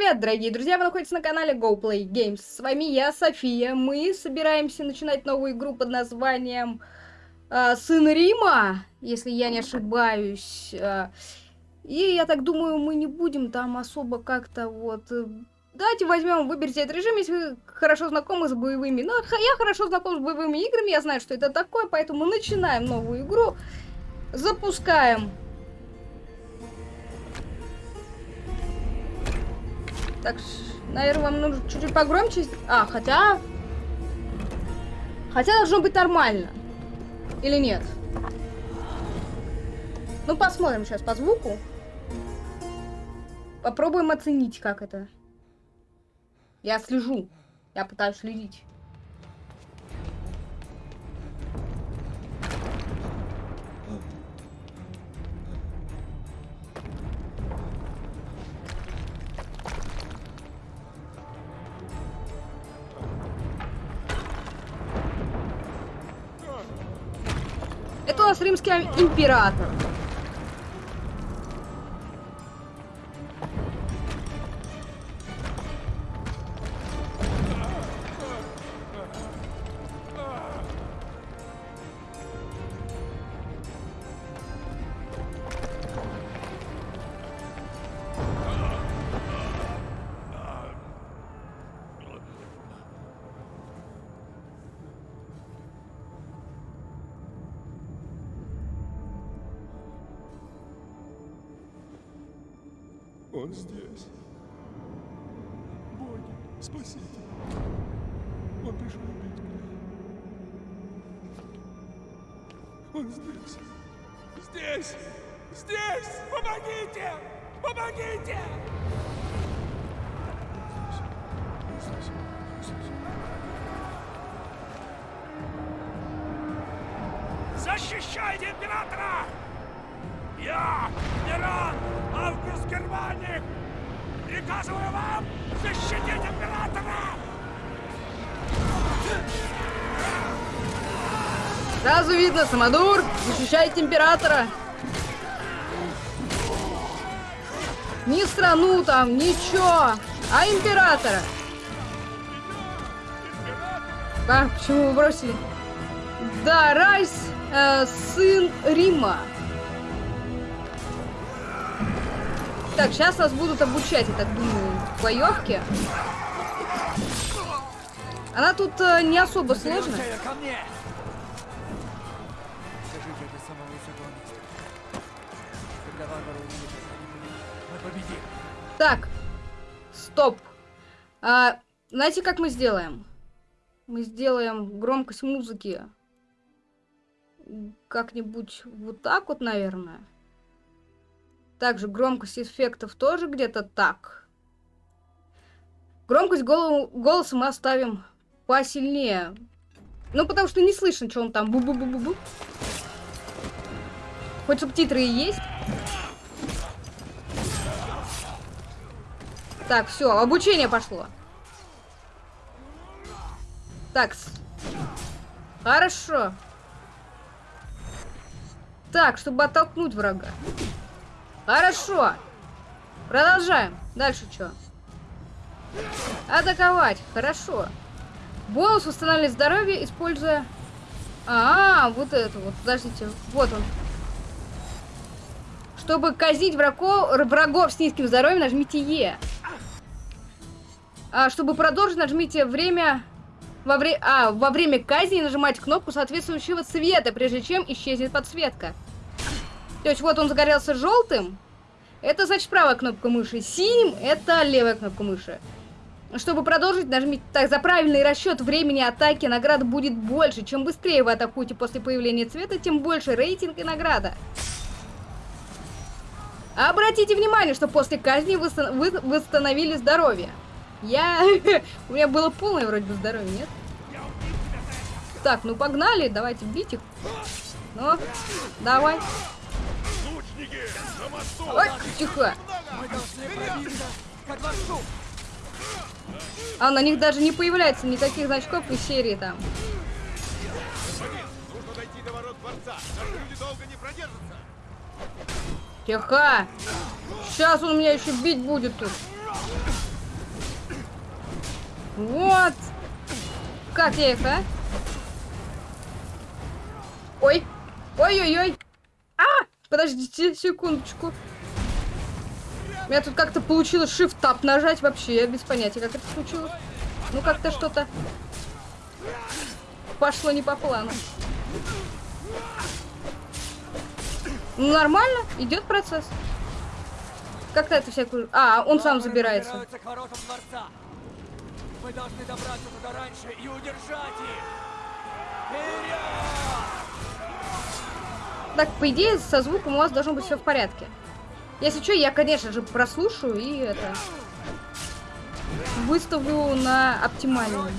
привет, дорогие друзья! Вы находитесь на канале GoPlay Games. С вами я, София. Мы собираемся начинать новую игру под названием э, Сын Рима, если я не ошибаюсь. Э, и я так думаю, мы не будем там особо как-то вот... Э, давайте возьмем, выберите этот режим, если вы хорошо знакомы с боевыми. Ну, я хорошо знаком с боевыми играми, я знаю, что это такое, поэтому начинаем новую игру. Запускаем Так, наверное, вам нужно чуть-чуть погромче. А, хотя... Хотя должно быть нормально. Или нет? Ну, посмотрим сейчас по звуку. Попробуем оценить, как это. Я слежу. Я пытаюсь следить. Римский император. Он здесь. Боги, спасите. Он пришел убить меня. Он здесь. Здесь! Здесь! Помогите! Помогите! Приказываю вам защитить императора! Сразу видно, Самодур защищает императора. Ни страну там, ничего, а императора. А, почему вы бросили? Да, Райс, э, сын Рима. Так, сейчас нас будут обучать, я так думаю, боевке. Она тут э, не особо сложная. Так, стоп. А, знаете, как мы сделаем? Мы сделаем громкость музыки как-нибудь вот так вот, наверное. Также громкость эффектов тоже где-то так. Громкость голо голоса мы оставим посильнее. Ну, потому что не слышно, что он там бу-бу-бу-бу-бу. Хоть субтитры и есть. Так, все, обучение пошло. Так. Хорошо. Так, чтобы оттолкнуть врага. Хорошо. Продолжаем. Дальше что? Атаковать. Хорошо. Бонус устанавливает здоровье, используя... А, -а, а, вот это вот. Подождите. Вот он. Чтобы казнить врагов, врагов с низким здоровьем, нажмите Е. А, чтобы продолжить, нажмите время... Во, вре... а, во время казни нажимайте кнопку соответствующего цвета, прежде чем исчезнет подсветка. То есть вот он загорелся желтым. Это значит правая кнопка мыши. Синим это левая кнопка мыши. Чтобы продолжить, нажмите так. За правильный расчет времени атаки награда будет больше. Чем быстрее вы атакуете после появления цвета, тем больше рейтинг и награда. Обратите внимание, что после казни вы восстановили здоровье. Я... У меня было полное вроде бы здоровье, нет? Так, ну погнали, давайте бить их. Ну, давай. Ой, тихо. А на них даже не появляется никаких значков из серии там. Тихо. Сейчас он меня еще бить будет тут. Вот. Как я их, а? Ой. Ой-ой-ой. Подождите секундочку. У меня тут как-то получилось Shift-Tab нажать вообще. Я без понятия, как это случилось. Ну, как-то что-то пошло не по плану. Ну, нормально, идет процесс. Как-то это всякую... А, он сам забирается. Мы должны добраться туда раньше и удержать их. Вперед! Так, по идее, со звуком у вас должно быть все в порядке. Если что, я, конечно же, прослушаю и это... Выставлю на оптимальную.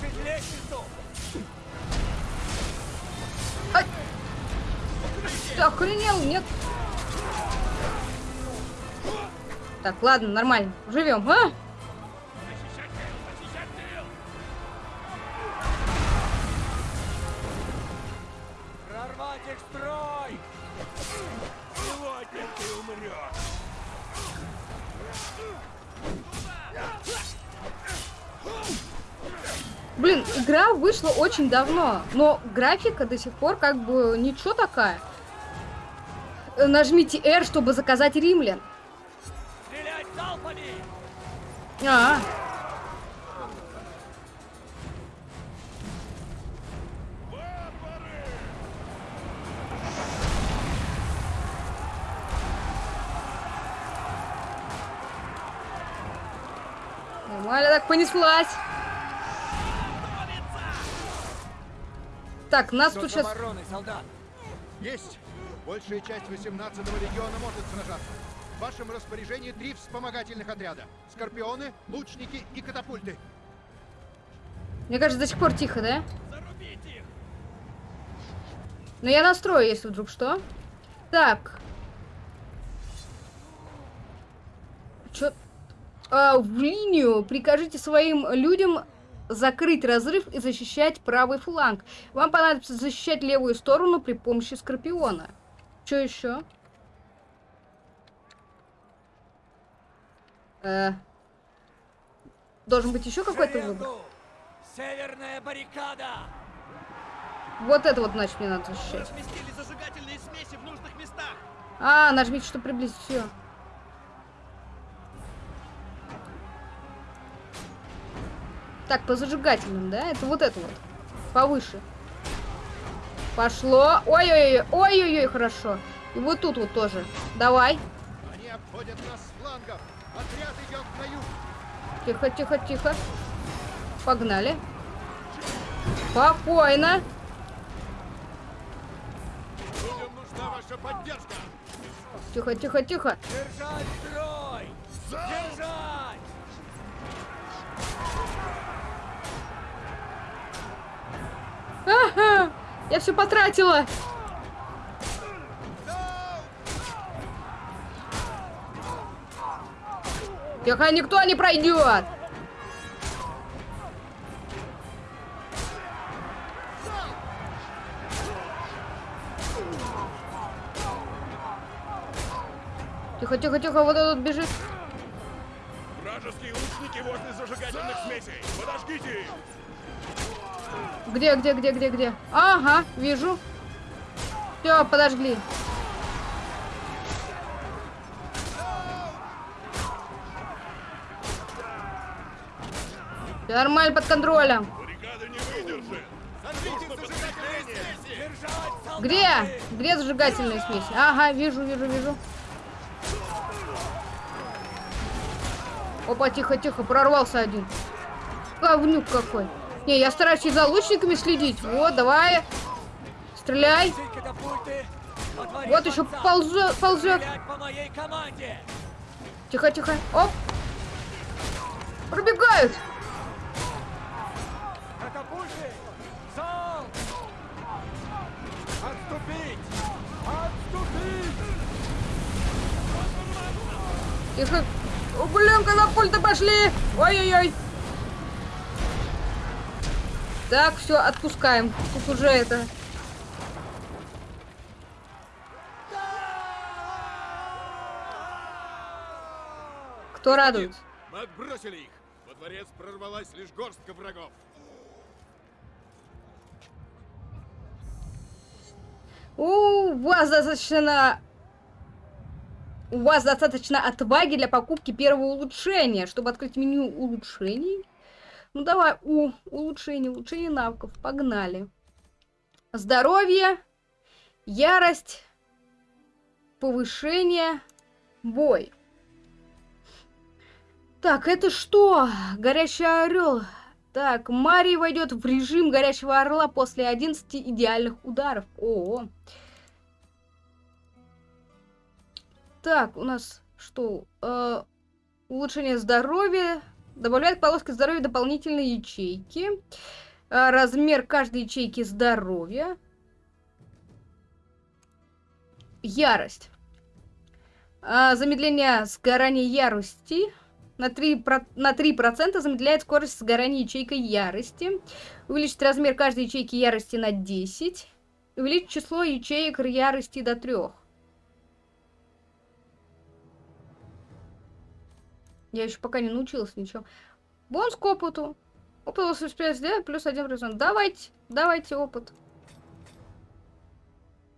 Ты охренел? Нет. Так, ладно, нормально. Живем, а? Прорвать Блин, игра вышла очень давно, но графика до сих пор как бы ничего такая. Э, Нажмите R, чтобы заказать римлян. Стрелять залпами! А, Нормально так понеслась. Так, нас тут сейчас... обороной, солдат? Есть! Большая часть 18-го региона может сражаться. В вашем распоряжении три вспомогательных отряда. Скорпионы, лучники и катапульты. Мне кажется, до сих пор тихо, да? Но я настрою, если вдруг что. Так. Чё? А, в линию прикажите своим людям закрыть разрыв и защищать правый фланг. Вам понадобится защищать левую сторону при помощи Скорпиона. Что еще? Э, должен быть еще какой-то выбор. Северная баррикада! Вот это вот, значит, мне надо защищать. А, нажмите, чтобы приблизить все. Так, по зажигательным, да? Это вот это вот. Повыше. Пошло. Ой-ой-ой, ой-ой-ой, хорошо. И вот тут вот тоже. Давай. Они обходят нас с флангов. Отряд идет на юг. Тихо, тихо, тихо. Погнали. Спокойно. Людям нужна ваша поддержка. Тихо, тихо, тихо. Держать строй! Я все потратила. Тихо, никто не пройдет. Тихо, тихо, тихо, вот этот бежит. Вражеские лучники возле зажигательных смесей. Подождите их. Где, где, где, где, где? Ага, вижу. Все, подожгли. Всё нормально под контролем. Где? Где зажигательные смеси? Ага, вижу, вижу, вижу. Опа, тихо, тихо, прорвался один. Говнюк какой. Не, я стараюсь и за лучниками следить. Вот, давай. Стреляй. Вот еще ползет, ползет. Тихо, тихо. Оп. Пробегают. Отступить! Отступить! Тихо. О, блин, катапульты пошли. Ой-ой-ой. Так, все, отпускаем. Тут уже это... Кто радуется? Мы отбросили их. Во дворец прорвалась лишь горстка врагов. У вас достаточно... У вас достаточно отваги для покупки первого улучшения, чтобы открыть меню улучшений. Ну давай, у, улучшение, улучшение навыков, погнали. Здоровье, ярость, повышение, бой. Так, это что? Горящий орел. Так, Мари войдет в режим горящего орла после 11 идеальных ударов. О, Так, у нас что? Э, улучшение здоровья. Добавляет к полоске здоровья дополнительные ячейки. Э, размер каждой ячейки здоровья. Ярость. Э, замедление сгорания ярости. На 3%, про... на 3 замедляет скорость сгорания ячейкой ярости. Увеличить размер каждой ячейки ярости на 10. Увеличить число ячеек ярости до 3. Я еще пока не научилась ничего. Бонус к опыту. Опыт 85 сделать плюс 1%. Давайте, давайте опыт.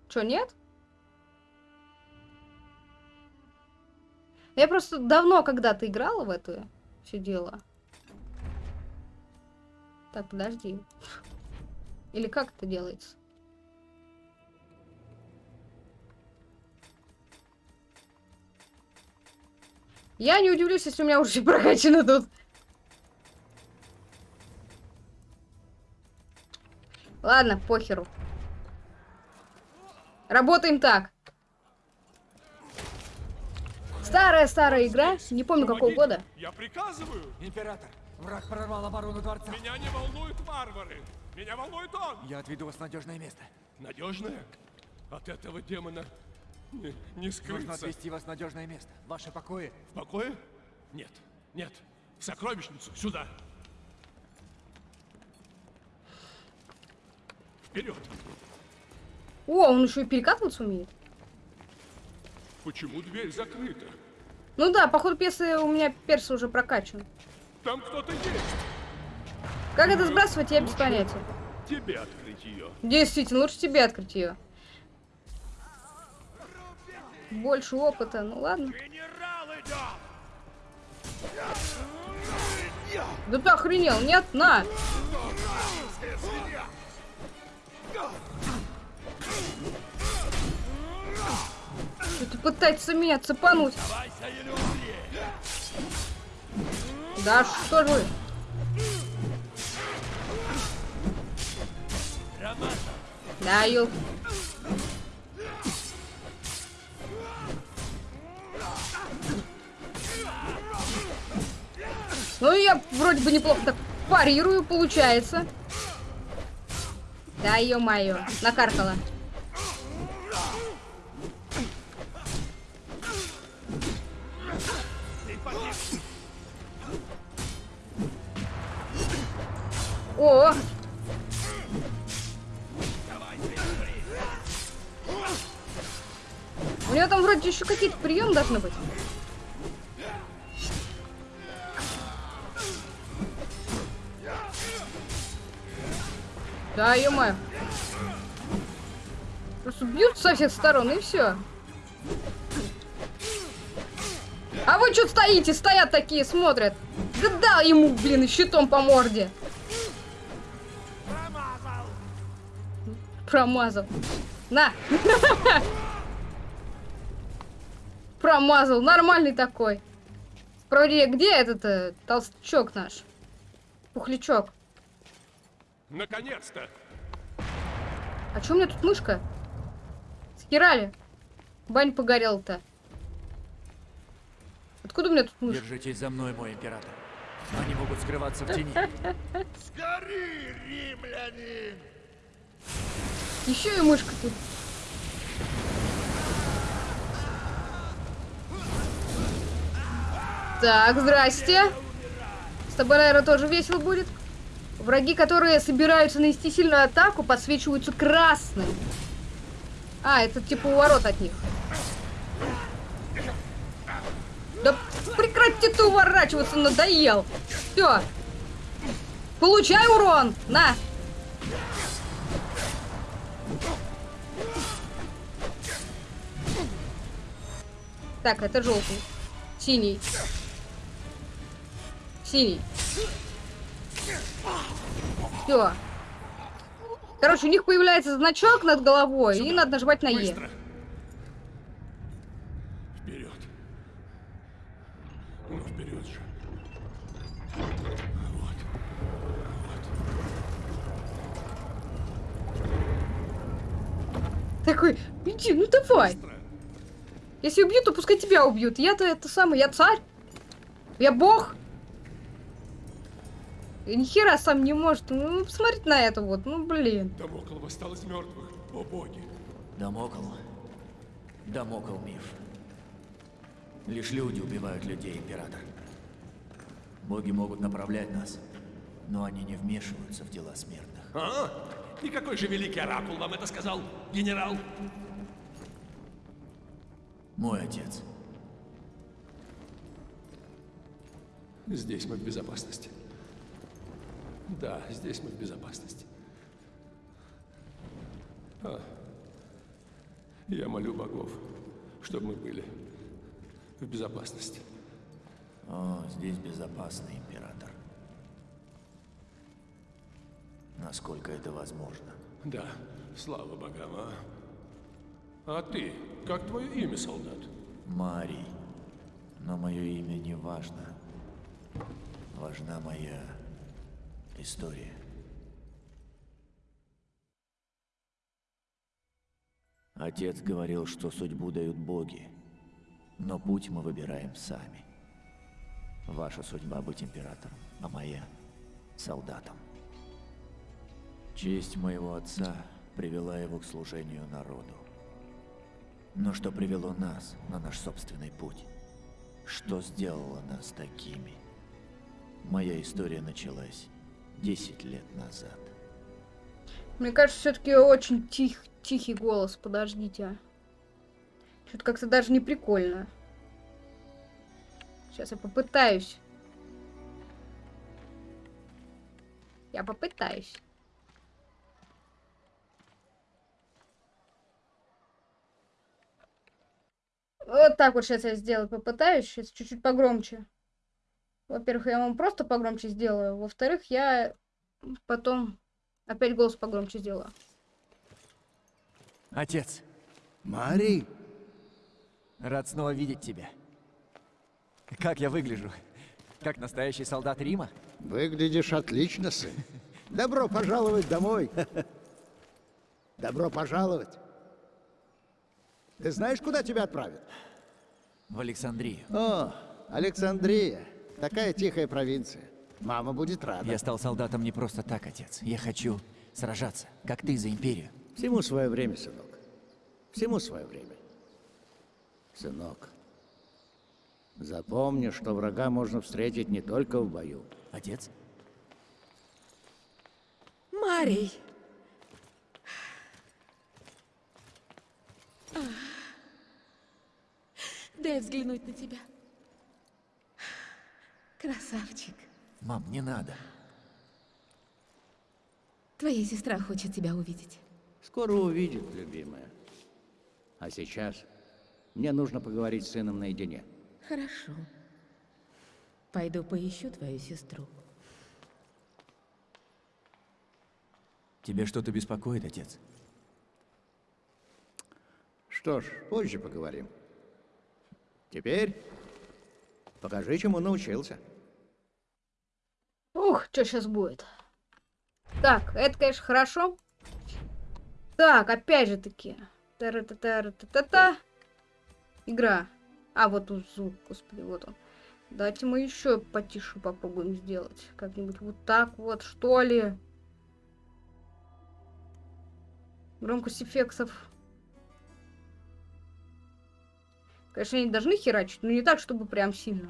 Че, нет? Я просто давно когда-то играла в это все дело. Так, подожди. Или как это делается? Я не удивлюсь, если у меня уже прокачано тут. Ладно, похеру. Работаем так. Старая-старая игра, не помню какого Помогите, года. Я приказываю. Император, враг прорвал оборону дворца. Меня не волнуют варвары. Меня волнует он. Я отведу вас в надежное место. Надежная? От этого демона не, не Нужно скрыться. отвести вас в надежное место. Ваши покои. В покое? Нет, нет. В сокровищницу, сюда. Вперед. О, он еще и перекатываться умеет. Почему дверь закрыта? Ну да, по ходу пьесы у меня перс уже прокачан. Там кто-то есть. Как это сбрасывать, я без понятия. Тебе открыть ее. Действительно, лучше тебе открыть ее. Больше опыта, ну ладно. Да ты охренел, нет, на! Что ты пытаешься меня цепануть? Да что же вы? Да, ел. Ну, я вроде бы неплохо так парирую, получается. Да, ё-моё, накаркала. Всех сторон и все. А вы что стоите? Стоят такие, смотрят. Да дал ему, блин, щитом по морде. Промазал. На. Промазал. Нормальный такой. Вроде где этот э, толстячок наш? Пухлячок. Наконец-то! А чё у меня тут мышка? Схерали. Бань погорел-то. Откуда у меня тут мышка? Держитесь за мной, мой император. Они могут скрываться в тени. Сгори, римлянин! Еще и мышка тут. Так, здрасте. С тобой, наверное, тоже весело будет. Враги, которые собираются нанести сильную атаку, подсвечиваются красным. А, это типа уворот от них. Да прекрати ты уворачиваться, надоел. Все. Получай урон! На! Так, это желтый. Синий. Синий. Все. Короче, у них появляется значок над головой, и надо нажимать на Е. Быстро. Вперед. Ну, вперед же. Вот. Такой, иди, ну давай. Быстро. Если убьют, то пускай тебя убьют. Я-то это самый, я царь. Я бог. И ни хера сам не может. Ну, посмотрите на это вот. Ну, блин. Дамокл восстал из мертвых. О боги. Дамокл. Дамокл миф. Лишь люди убивают людей, Император. Боги могут направлять нас, но они не вмешиваются в дела смертных. А? И какой же великий оракул вам это сказал, генерал? Мой отец. Здесь мы в безопасности. Да, здесь мы в безопасности. А, я молю богов, чтобы мы были в безопасности. О, здесь безопасно, Император. Насколько это возможно. Да, слава богам, а? А ты, как твое имя, солдат? Марий. Но мое имя не важно. Важна моя история. Отец говорил, что судьбу дают боги, но путь мы выбираем сами. Ваша судьба быть императором, а моя — солдатом. Честь моего отца привела его к служению народу. Но что привело нас на наш собственный путь? Что сделало нас такими? Моя история началась 10 лет назад. Мне кажется, все-таки очень тих, тихий голос. Подождите. Что-то как-то даже не прикольно. Сейчас я попытаюсь. Я попытаюсь. Вот так вот сейчас я сделаю. Попытаюсь. Сейчас чуть-чуть погромче. Во-первых, я вам просто погромче сделаю. Во-вторых, я потом опять голос погромче сделаю. Отец, Марий, рад снова видеть тебя. Как я выгляжу? Как настоящий солдат Рима? выглядишь отлично, сын. Добро пожаловать домой. Добро пожаловать. Ты знаешь, куда тебя отправят? В Александрию. О, Александрия. Такая тихая провинция. Мама будет рада. Я стал солдатом не просто так, отец. Я хочу сражаться, как ты за империю. Всему свое время, сынок. Всему свое время. Сынок, запомни, что врага можно встретить не только в бою. Отец? Марий! Дай взглянуть на тебя. Красавчик. Мам, не надо. Твоя сестра хочет тебя увидеть. Скоро увидит, любимая. А сейчас мне нужно поговорить с сыном наедине. Хорошо. Пойду поищу твою сестру. Тебе что-то беспокоит, отец? Что ж, позже поговорим. Теперь покажи, чему научился. Ух, что сейчас будет? Так, это, конечно, хорошо. Так, опять же таки. Та-ра-та-та-ра-та-та-та. Игра. А, вот тут звук, господи, вот он. Давайте мы еще потише попробуем сделать. Как-нибудь вот так вот, что ли. Громкость эффектов. Конечно, они должны херачить, но не так, чтобы прям сильно.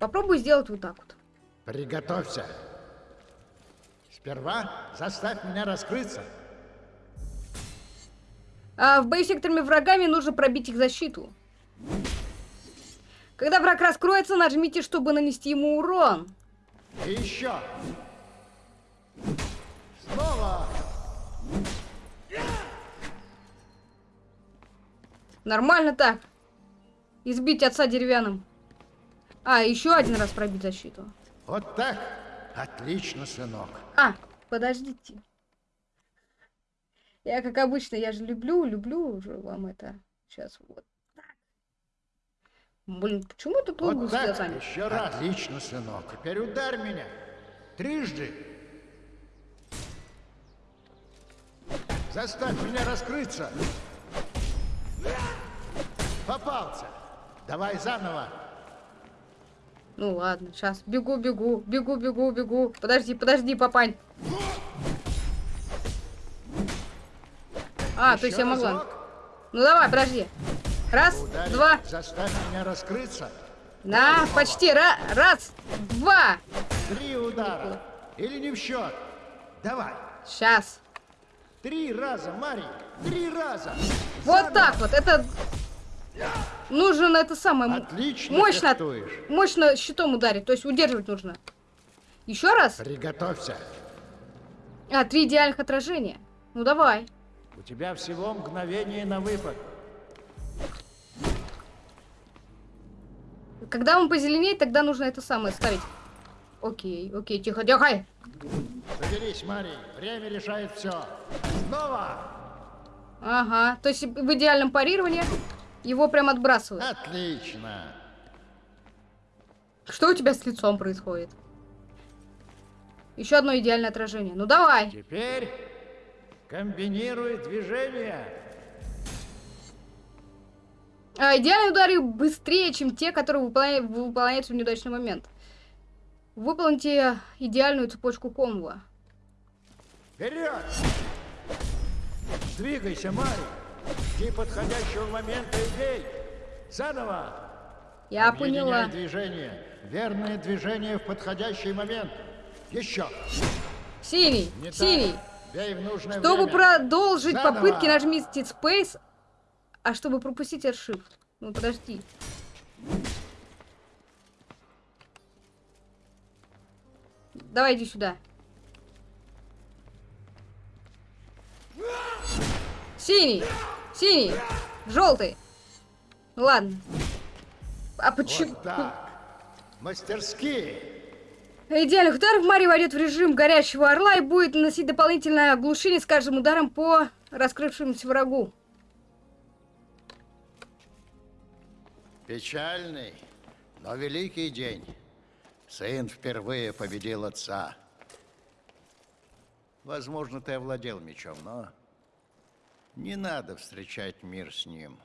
Попробуй сделать вот так вот. Приготовься. Сперва заставь меня раскрыться. А в бою с секторами врагами нужно пробить их защиту. Когда враг раскроется, нажмите, чтобы нанести ему урон. И еще. Снова. Нормально так. Избить отца деревянным. А, еще один раз пробить защиту. Вот так. Отлично, сынок. А, подождите. Я, как обычно, я же люблю, люблю уже вам это. Сейчас вот так. Блин, почему тут лугу Вот с так. глазами? Еще раз. Отлично, сынок. Теперь ударь меня. Трижды. Заставь меня раскрыться. Попался. Давай заново. Ну ладно, сейчас. Бегу, бегу, бегу, бегу, бегу. Подожди, подожди, папань. А, то есть я Еще могла. разок. Ну давай, подожди. Раз, Ударь. два. Заставь меня раскрыться. На, почти. Ра- раз, два. Три удара. Или не в счет. Давай. Сейчас. Три раза, Мари. Три раза. Вот так вот. Это нужно это самое Отлично мощно, фехтуешь. мощно щитом ударить. То есть удерживать нужно. Еще раз. Приготовься. А, три идеальных отражения. Ну давай. У тебя всего мгновение на выпад. Когда он позеленеет, тогда нужно это самое ставить. Окей, окей, тихо, тихо. Соберись, Мари. Время решает все. Снова. Ага, то есть в идеальном парировании его прям отбрасывают. Отлично. Что у тебя с лицом происходит? Еще одно идеальное отражение. Ну давай. Теперь комбинируй движения. А, идеальные удары быстрее, чем те, которые выполня- выполняются в неудачный момент. Выполните идеальную цепочку комбо. Вперед! Двигайся, Мари. Жди подходящего момента и бей. Заново. Я Объединяй поняла. движение. Верное движение в подходящий момент. Еще. Синий, Не синий. так. Чтобы время. продолжить Заново. попытки, нажмите Space, а чтобы пропустить Shift. Ну подожди. Давай иди сюда. Синий, синий, желтый. Ладно. А почему? Вот так. Мастерски. Идеальных ударов Мари войдет в режим горящего орла и будет наносить дополнительное оглушение с каждым ударом по раскрывшемуся врагу. Печальный, но великий день. Сын впервые победил отца. Возможно, ты овладел мечом, но не надо встречать мир с ним.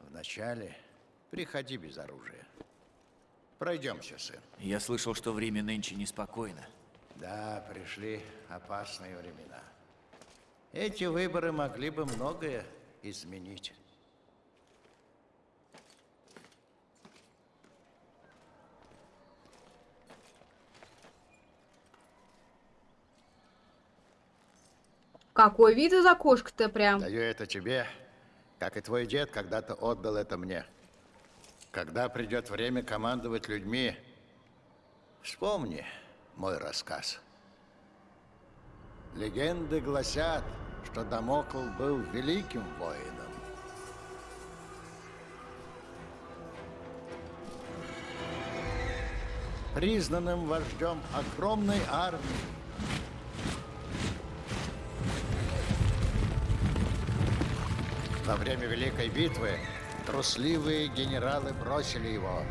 Вначале приходи без оружия. Пройдемся, сын. Я слышал, что в Риме нынче неспокойно. Да, пришли опасные времена. Эти выборы могли бы многое изменить. Какой вид из окошка-то прям. Даю это тебе, как и твой дед когда-то отдал это мне. Когда придет время командовать людьми, вспомни мой рассказ. Легенды гласят, что Дамокл был великим воином. Признанным вождем огромной армии, Во время Великой битвы трусливые генералы бросили его.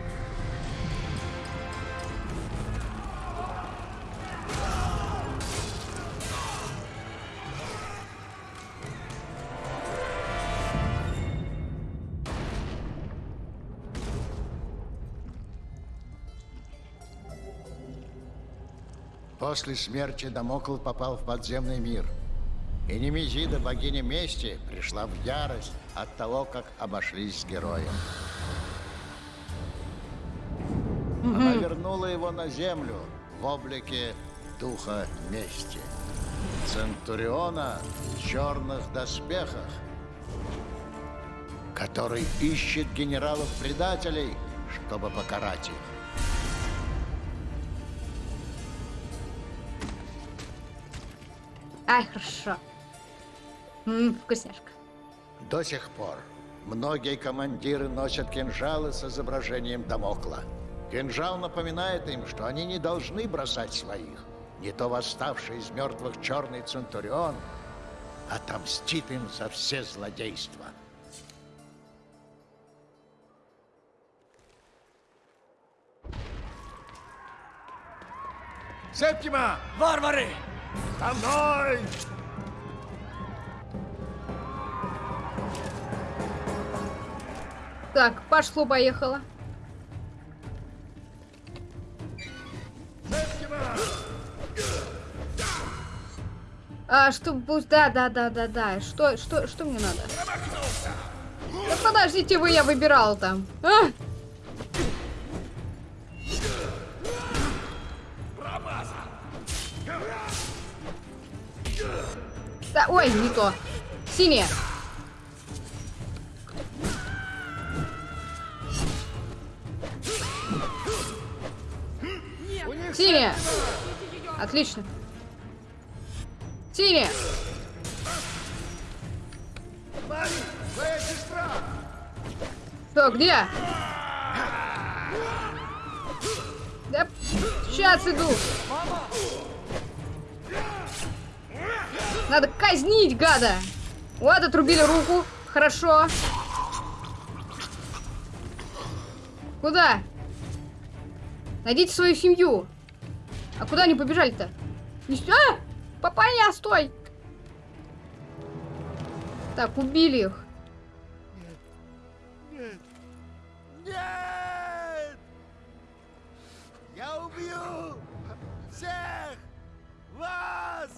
После смерти Дамокл попал в подземный мир. И Немезида, богиня мести, пришла в ярость от того, как обошлись с героем. Она вернула его на землю в облике духа мести. Центуриона в черных доспехах. который ищет генералов-предателей, чтобы покарать их. Ай, хорошо. М, вкусняшка. До сих пор многие командиры носят кинжалы с изображением Дамокла. Кинжал напоминает им, что они не должны бросать своих. Не то восставший из мертвых черный Центурион отомстит им за все злодейства. Септима! Варвары! За мной! Так, пошло-поехало. А, что, да, да, да, да, да. Что, что, что мне надо? Да подождите вы, я выбирал там. А! Да, ой, не то. Синяя. Синяя. Отлично. Синяя. Что, где? Да, сейчас иду. Надо казнить, гада. Вот, отрубили руку. Хорошо. Куда? Найдите свою семью. А куда они побежали-то? Не сюда? Папаня, стой! Так, убили их. Нет! Я убью всех вас!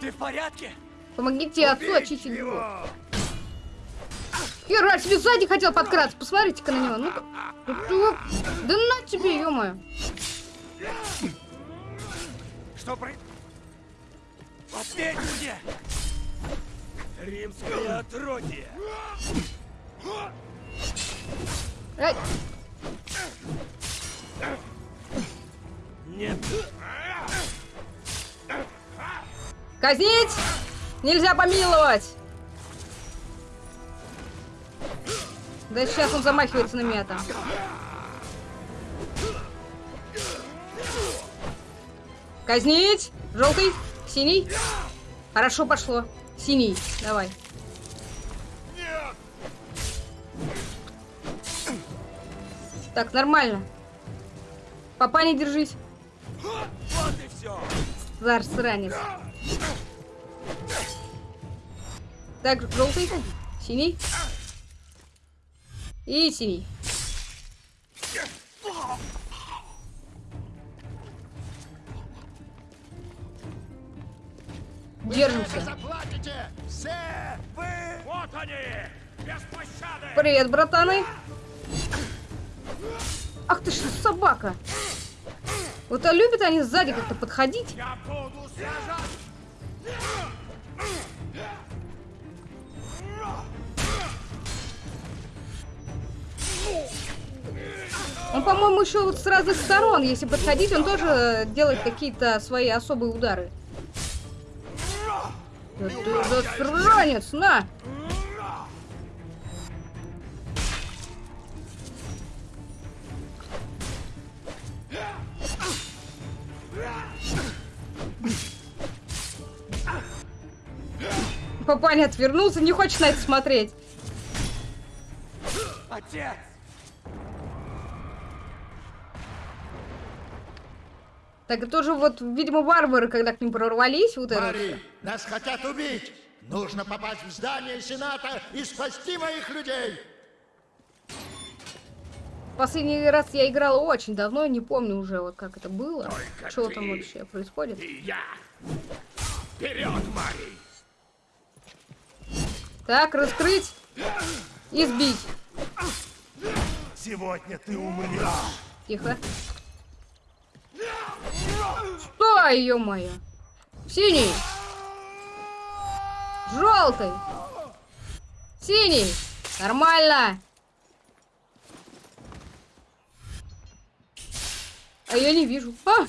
Ты в порядке? Помогите отцу очистить двор. Хера себе сзади хотел подкраться. Посмотрите-ка на него. Ну, Да на тебе, ё Что про... Ответь мне! Римское отродье! Эй, Нет! казнить! Нельзя помиловать! Да сейчас он замахивается на меня там. Казнить! Желтый, синий. Хорошо пошло. Синий, давай. Так, нормально. Папа, не держись. Вот и все! Зарс, ранец. Так, желтый, синий. И синий. Держимся. Привет, братаны. Ах ты ж собака. Вот а любят они сзади как-то подходить. Он, по-моему, еще вот с разных сторон, если подходить, он тоже делает какие-то свои особые удары. Да ты засранец, на! Папаня отвернулся, не хочет на это смотреть. Отец! Так это тоже вот, видимо, варвары, когда к ним прорвались, вот это. Мари, нас хотят убить! Нужно попасть в здание Сената и спасти моих людей! Последний раз я играла очень давно, не помню уже, вот как это было. Только Что там вообще происходит. И я. Вперед, Мари! Так, раскрыть и сбить. Сегодня ты умрешь! Тихо. Стой, ё-моё! Синий! Желтый! Синий! Нормально! А я не вижу. А!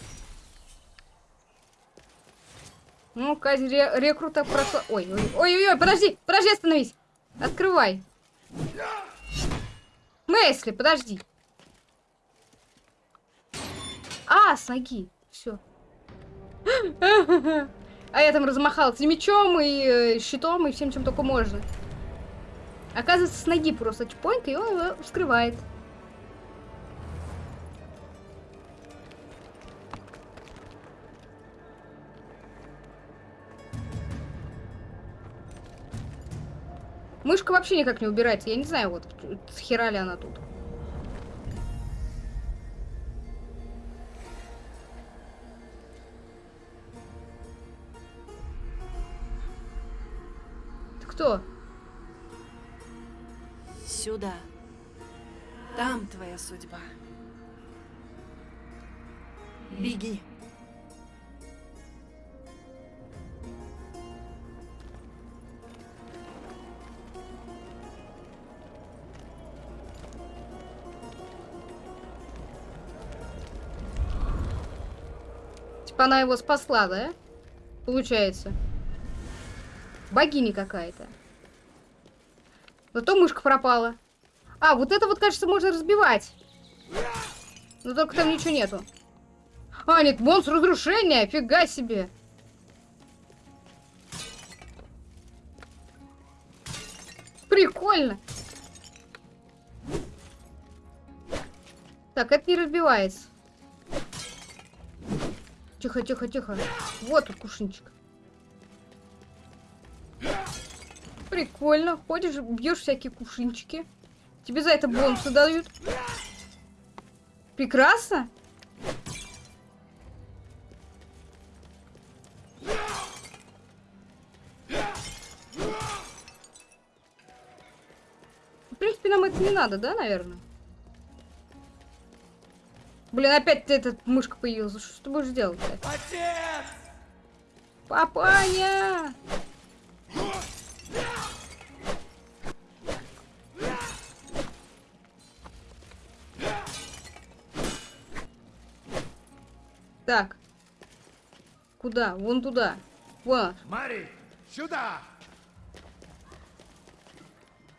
Ну-ка, ре рекрута просто... Ой, ой, ой, ой, подожди, подожди, остановись. Открывай. Мэсли, подожди. А, с ноги. Все. А я там размахалась и мечом, и э, щитом, и всем, чем только можно. Оказывается, с ноги просто чпоньк, и он его вскрывает. Мышка вообще никак не убирается. Я не знаю, вот с хера ли она тут. Кто? Сюда. Там твоя судьба. Беги. Типа она его спасла, да? Получается. Богиня какая-то. Зато мышка пропала. А, вот это вот, кажется, можно разбивать. Но только там ничего нету. А, нет, монстр разрушения, фига себе. Прикольно. Так, это не разбивается. Тихо, тихо, тихо. Вот тут кушинчик. Прикольно. Ходишь, бьешь всякие кушинчики. Тебе за это бонусы дают. Прекрасно. В принципе, нам это не надо, да, наверное? Блин, опять этот мышка появился. Что ты будешь делать? -то? Отец! Папаня! Так. Куда? Вон туда. Вон. Мари, сюда!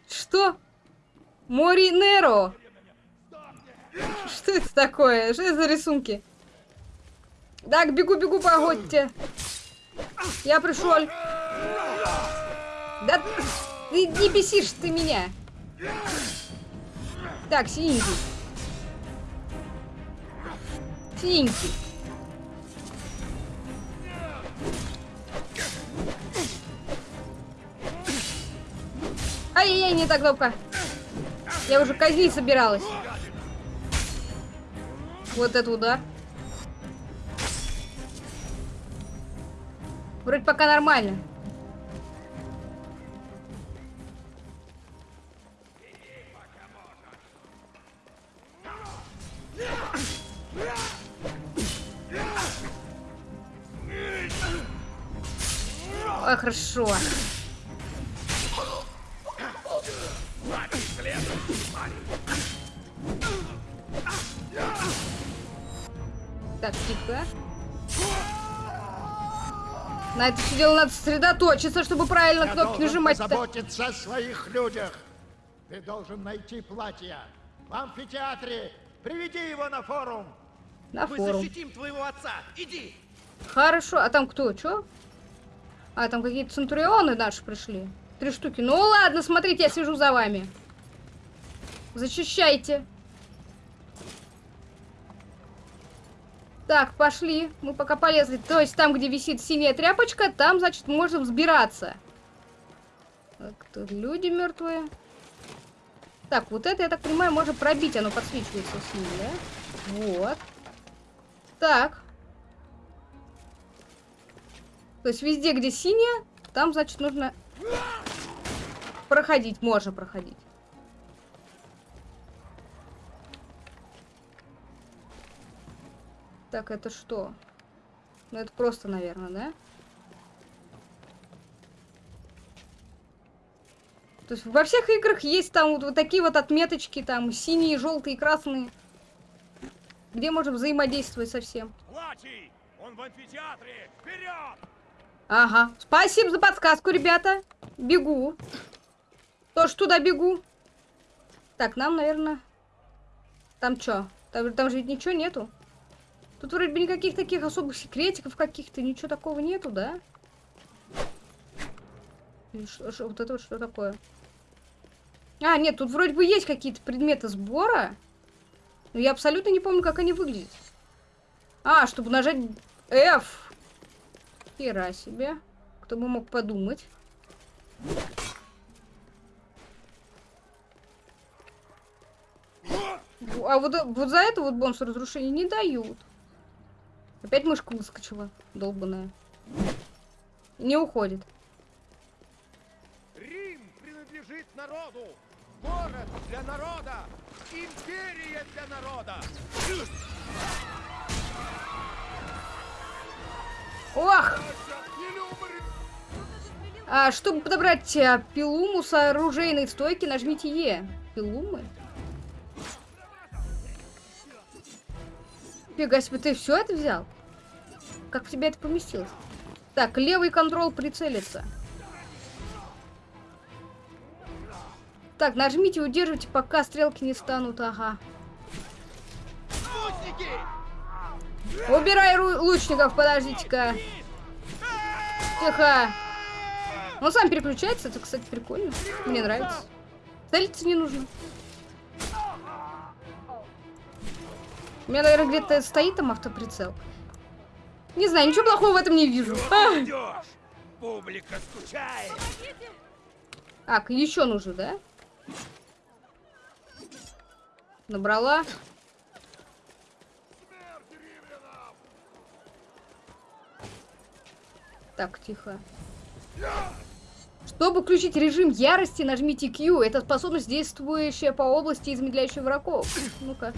Что? Моринеро. Что это такое? Что это за рисунки? Так, бегу, бегу, погодьте. Я пришел. Да ты не бесишь ты меня. Так, синенький. Синенький. Ай-яй-яй, не так кнопка. Я уже казнить собиралась. Вот это удар. Вроде пока нормально. Ой, хорошо. Дело надо сосредоточиться, чтобы правильно Я кнопки должен нажимать-то. позаботиться о своих людях. Ты должен найти платье. В амфитеатре. Приведи его на форум. На Мы форум. защитим твоего отца! Иди! Хорошо. А там кто? Чё? А, там какие-то центурионы наши пришли. Три штуки. Ну ладно, смотрите, я сижу за вами. Защищайте. Так, пошли. Мы пока полезли. То есть там, где висит синяя тряпочка, там, значит, можно взбираться. Так, тут люди мертвые. Так, вот это, я так понимаю, можно пробить. Оно подсвечивается синим, да? Вот. Так. То есть везде, где синяя, там, значит, нужно проходить. Можно проходить. Так, это что? Ну это просто, наверное, да? То есть во всех играх есть там вот, вот такие вот отметочки, там синие, желтые, красные. Где можем взаимодействовать со всем. Он в амфитеатре! Вперед! Ага. Спасибо за подсказку, ребята. Бегу. Тоже туда бегу. Так, нам, наверное... Там что? Там, там же ведь ничего нету. Тут вроде бы никаких таких особых секретиков каких-то, ничего такого нету, да? Что- что- вот это вот что такое? А, нет, тут вроде бы есть какие-то предметы сбора. Но я абсолютно не помню, как они выглядят. А, чтобы нажать F. Хера себе. Кто бы мог подумать. А вот, вот за это вот бонус разрушения не дают. Опять мышка выскочила, долбаная. Не уходит. Рим принадлежит народу! Город для народа! Империя для народа! Ох! А, чтобы подобрать а, пилуму с оружейной стойки, нажмите Е. Пилумы? Фига себе, ты все это взял? Как в тебя это поместилось? Так, левый контрол прицелиться. Так, нажмите удерживайте, пока стрелки не станут. Ага. Убирай ру- лучников, подождите-ка. Тихо. Он сам переключается, это, кстати, прикольно. Мне нравится. Целиться не нужно. У меня, наверное, где-то стоит там автоприцел. Не знаю, ничего плохого в этом не вижу. А! Идешь! Публика скучает! Так, еще нужно, да? Набрала. Так, тихо. Чтобы включить режим ярости, нажмите Q. Это способность, действующая по области, измедляющая врагов. Ну-ка.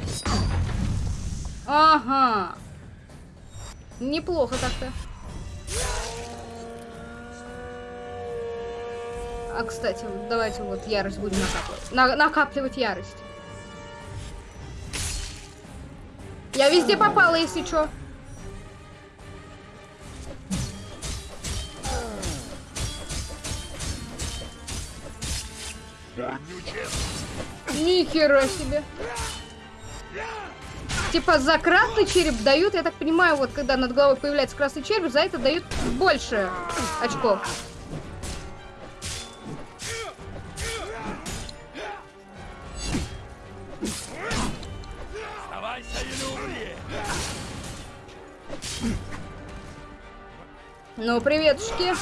Ага. Неплохо так-то. А, кстати, давайте вот ярость будем накапливать. На- накапливать ярость. Я везде попала, если чё. Ни хера себе. Типа за красный череп дают, я так понимаю, вот когда над головой появляется красный череп, за это дают больше очков. Ну, приветушки.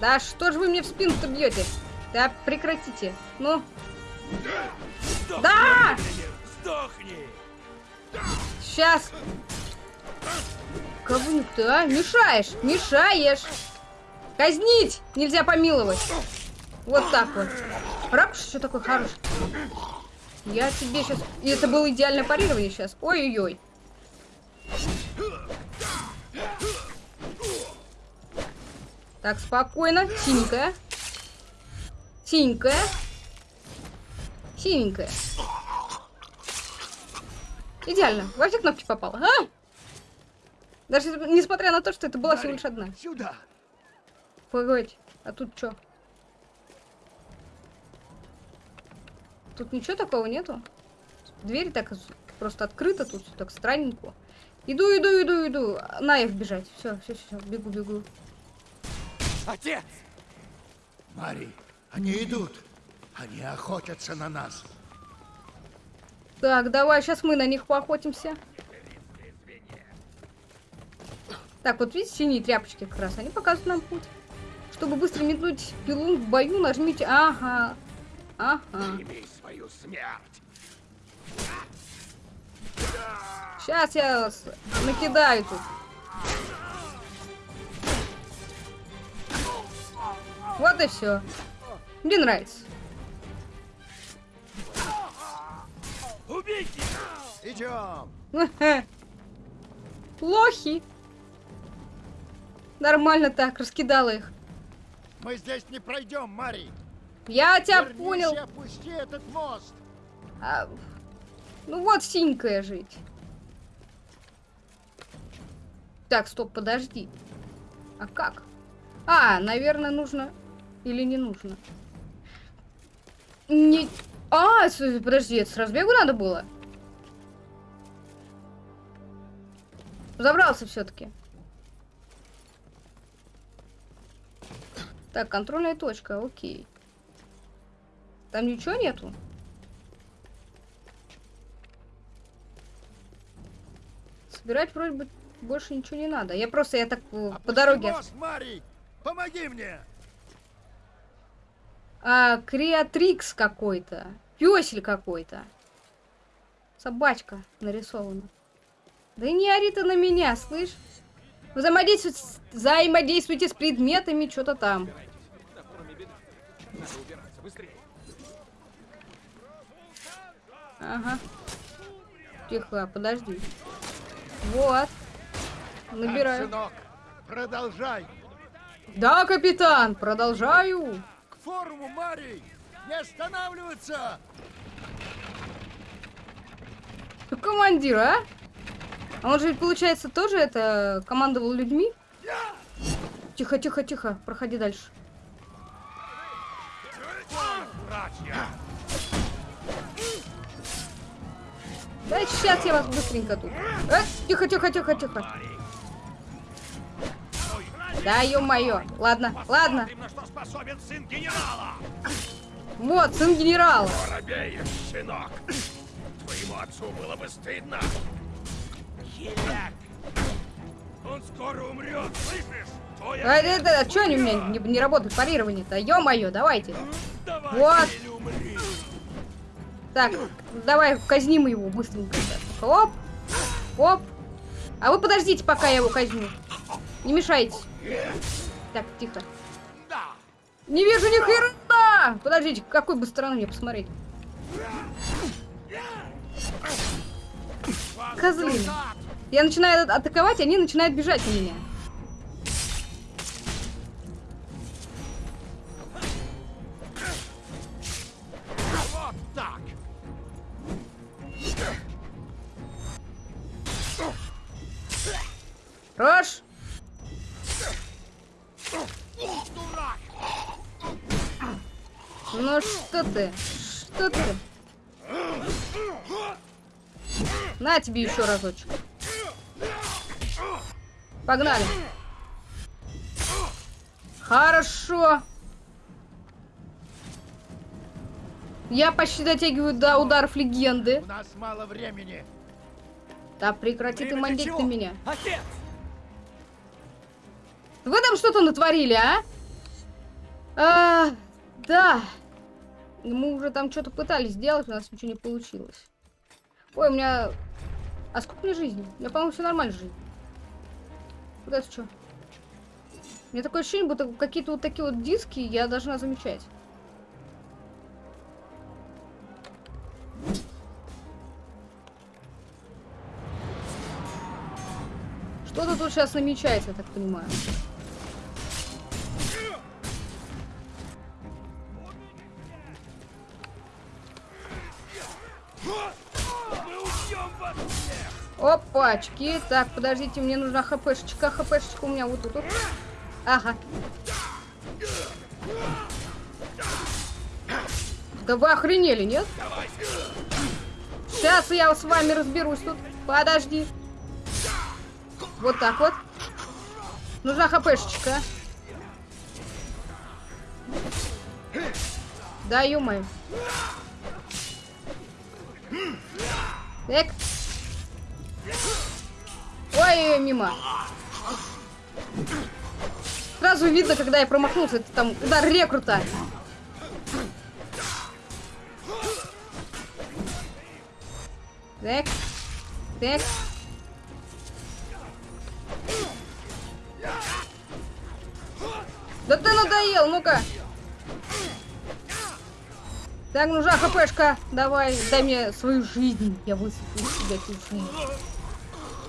Да что же вы мне в спину-то бьете? Да прекратите. Ну. Да! Сдохни! Сейчас. Говнюк ты, а? Мешаешь, мешаешь. Казнить нельзя помиловать. Вот так вот. Ракуш что такой хороший. Я тебе сейчас... И это было идеальное парирование сейчас. Ой-ой-ой. Так, спокойно. Синенькая. Синенькая. Синенькая. Идеально. Во все кнопки попало. А? Даже несмотря на то, что это была всего лишь одна. Сюда! Погодь, а тут что? Тут ничего такого нету? Дверь так просто открыта тут, так странненько. Иду, иду, иду, иду. На F бежать. Все, все, все, бегу, бегу. Отец! Мари, они идут. Они охотятся на нас. Так, давай, сейчас мы на них поохотимся. Так, вот видите, синие тряпочки как раз, они показывают нам путь. Чтобы быстро метнуть пилу в бою, нажмите... Ага. Ага. Имей свою смерть! Сейчас я накидаю тут. Вот и все. Мне нравится. Убейте! Идем! Плохи. Нормально так, раскидала их. Мы здесь не пройдем, Мари! Я тебя Вернись понял. опусти этот мост! А, ну вот синькая жить. Так, стоп, подожди. А как? А, наверное, нужно... Или не нужно? Не... А, подожди, это с разбегу надо было? Забрался все-таки. Так, контрольная точка, окей. Там ничего нету? Собирать вроде бы больше ничего не надо. Я просто, я так э, по Опусти дороге... мост, Мари! Помоги мне! А, креатрикс какой-то. Пёсель какой-то. Собачка нарисована. Да и не ори ты на меня, слышь? Взаимодействуйте, взаимодействуйте с предметами, что-то там. Ага. Тихо, подожди. Вот. Так, Набираю. сынок, продолжай! Да, капитан, продолжаю. К форуму, Мари! Не останавливаться! Командир, а? А он же, получается, тоже это командовал людьми? Тихо, тихо, тихо. Проходи дальше. Да сейчас я вас быстренько тут. Э, тихо, тихо, тихо, тихо. Да, ё-моё. Ладно, ладно. Что способен сын генерала! Вот, сын генерала. Воробеешь, сынок! Твоему отцу было бы стыдно! Хиляк! Он скоро умрет, слышишь? Твой А, это, а, чё они у меня не, не работают? Парирование-то. Ё-моё, давайте. Давай Вот. Так, давай казним его быстренько. Оп. Оп. А вы подождите, пока я его казню. Не мешайте. Так, тихо. Не вижу ни хрена! Подождите, какой бы стороны мне посмотреть? Козлины. Я начинаю атаковать, они начинают бежать на меня. Ну что ты? Что ты? На тебе еще разочек. Погнали. Хорошо. Я почти дотягиваю до ударов легенды. У нас мало времени. Да прекрати ты Время мандить чего? на меня. Отец! Вы там что-то натворили, а? А, да. Мы уже там что-то пытались сделать, у нас ничего не получилось. Ой, у меня... А сколько мне жизни? У меня, по-моему, все нормально жизнь. Вот это что? У меня такое ощущение, будто какие-то вот такие вот диски я должна замечать. Что-то тут сейчас намечается, я так понимаю. Опачки. Так, подождите, мне нужна хпшечка. Хпшечка у меня вот тут. Ага. Да вы охренели, нет? Сейчас я с вами разберусь тут. Подожди. Вот так вот. Нужна хпшечка. Да, ё-моё. Так. Ой, мимо. Сразу видно, когда я промахнулся. Это там удар рекрута. Так. Так. Да ты надоел, ну-ка. Так, нужна хпшка. Давай, дай мне свою жизнь. Я высыплю эту жизнь.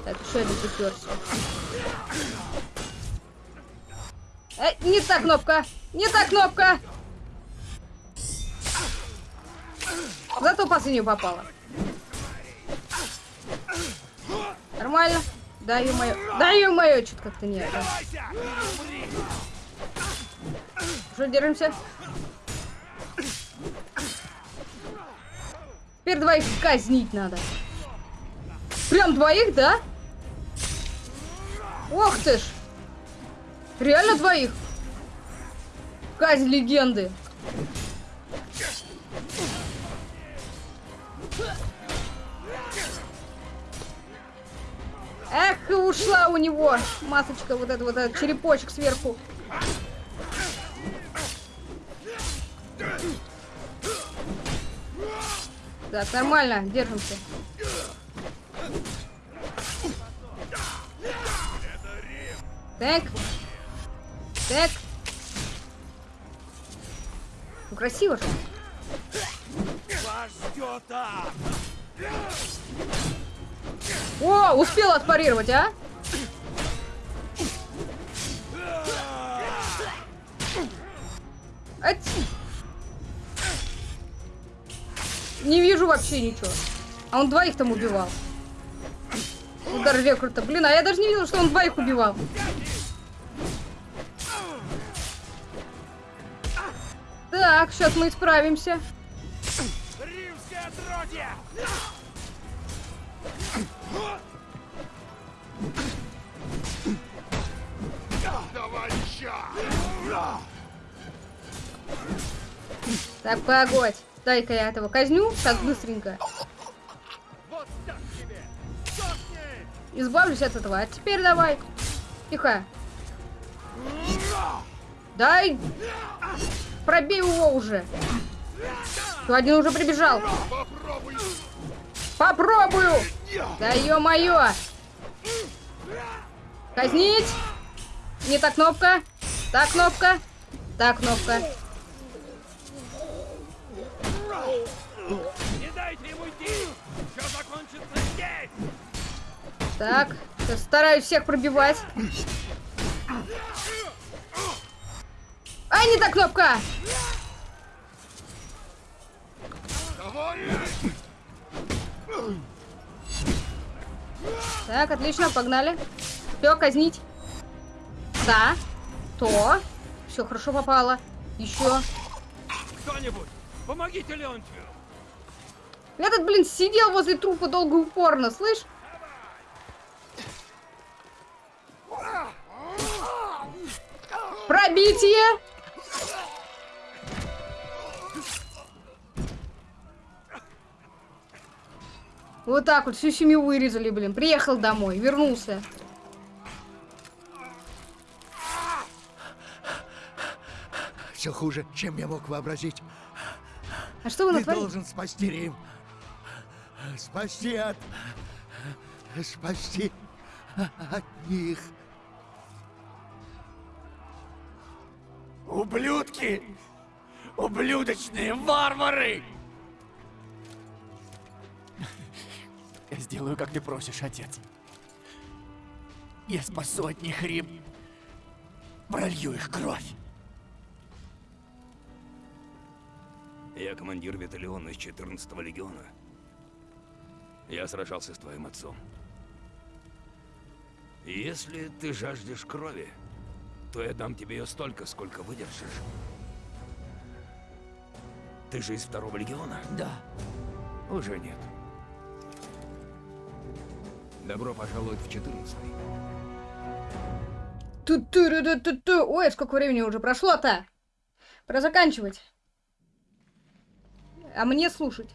Так, еще один приперся. Э, не та кнопка! Не та кнопка! Зато последнюю попала. Нормально. Да, ё-моё. Да, ё-моё, что-то как-то не это. Что, держимся? Теперь двоих казнить надо. Прям двоих, да? Ох ты ж. Реально двоих? Казнь легенды. Эх, ушла у него масочка, вот эта вот этот черепочек сверху. Так, нормально, держимся. Так. Так. Ну, красиво же. О, успел отпарировать, а? Ать. Не вижу вообще ничего. А он двоих там убивал. Удар рекрута. Блин, а я даже не видел, что он двоих убивал. Так, сейчас мы исправимся. Римское отродье! Так, погодь. Дай-ка я этого казню. Так, быстренько. Вот так тебе! Избавлюсь от этого. А теперь давай. Тихо. Дай. Пробей его уже. То один уже прибежал. Попробую. Да ё-моё. Казнить. Не та кнопка. Та кнопка. Та кнопка. Не дайте ему идти! Все закончится здесь! Так. Сейчас стараюсь всех пробивать. Ай, не та кнопка. Так, отлично, погнали. Все, казнить. Да. То. Все, хорошо попало. Еще. Кто-нибудь, помогите Леонтию! Этот, блин, сидел возле трупа долго и упорно, слышь? Пробитие! Вот так вот, всю семью вырезали, блин. Приехал домой, вернулся. Все хуже, чем я мог вообразить. А что вы Ты натворили? должен спасти Рим. Спасти от... Спасти от них. Ублюдки! Ублюдочные варвары! Я сделаю, как ты просишь, отец. Я спасу от них Рим. Пролью их кровь. Я командир батальона из 14-го легиона. Я сражался с твоим отцом. Если ты жаждешь крови, то я дам тебе ее столько, сколько выдержишь. Ты же из второго легиона? Да. Уже нет. Добро пожаловать в 14-й. Ту-ту-ру-ту-ту-ту. Ой, сколько времени уже прошло-то? Пора заканчивать. А мне слушать.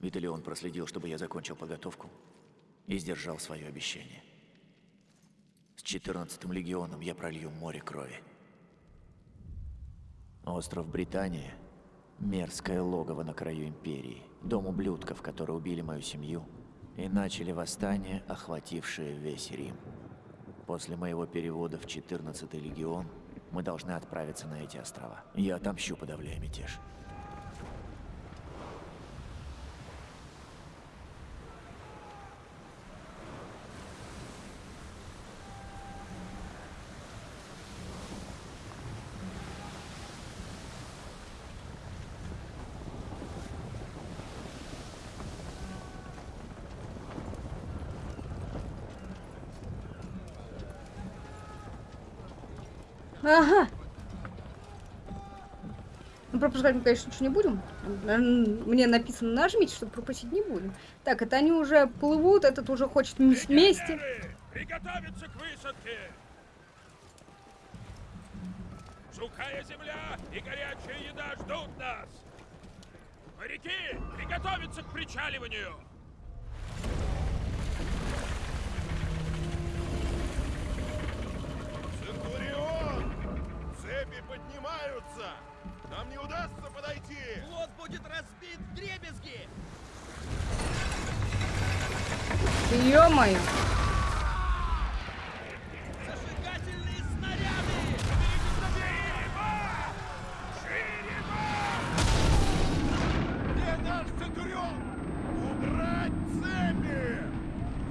Виталион проследил, чтобы я закончил подготовку и сдержал свое обещание. С 14-м легионом я пролью море крови. Остров Британия — мерзкое логово на краю Империи, дом ублюдков, которые убили мою семью и начали восстание, охватившее весь Рим. После моего перевода в 14-й легион Мы должны отправиться на эти острова. Я отомщу, подавляя мятеж. Ага. Ну, пропускать мы, конечно, ничего не будем. Мне написано нажмите, что пропустить не будем. Так, это они уже плывут, этот уже хочет вместе. Приготовиться к высадке! Сухая земля и горячая еда ждут нас! Моряки, приготовиться к причаливанию! Поднимаются! Нам не удастся подойти! Флот будет разбит в дребезги! Ё-моё. Зажигательные снаряды! Где наш Центурион? Убрать цепи!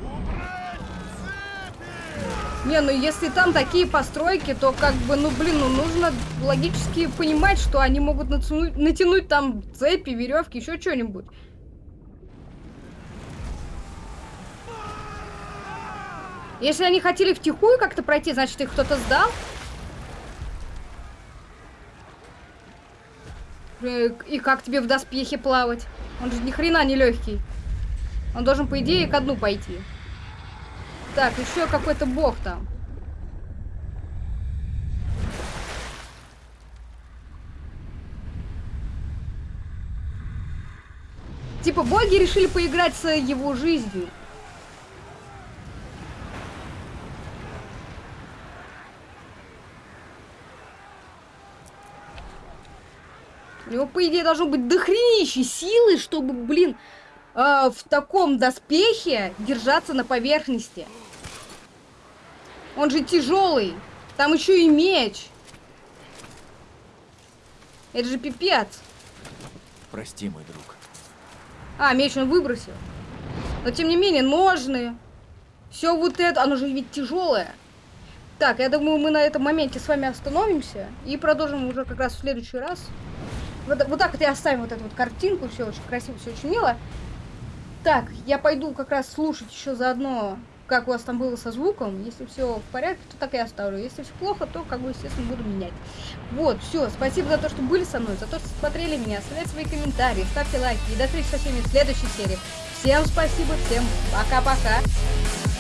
Убрать цепи! Не, ну если там такие постройки, то как бы, ну блин, ну нужно логически понимать, что они могут натянуть, натянуть там цепи, веревки, еще что-нибудь. Если они хотели втихую как-то пройти, значит их кто-то сдал. Э, И как тебе в доспехе плавать? Он же ни хрена не легкий. Он должен, по идее, ко дну пойти. Так, еще какой-то бог там. Типа боги решили поиграть с его жизнью. У него, по идее, должно быть дохренище силы, чтобы, блин, э, в таком доспехе держаться на поверхности. Он же тяжелый. Там еще и меч. Это же пипец. Прости, мой друг. А, меч он выбросил. Но тем не менее, ножны. Все вот это, оно же ведь тяжелое. Так, я думаю, мы на этом моменте с вами остановимся и продолжим уже как раз в следующий раз. Вот, вот так вот я оставим вот эту вот картинку, все очень красиво, все очень мило. Так, я пойду как раз слушать еще заодно, как у вас там было со звуком. Если все в порядке, то так и оставлю. Если все плохо, то, как бы, естественно, буду менять. Вот, все, спасибо за то, что были со мной, за то, что смотрели меня. Оставляйте свои комментарии, ставьте лайки. И до встречи со всеми в следующей серии. Всем спасибо, всем пока-пока.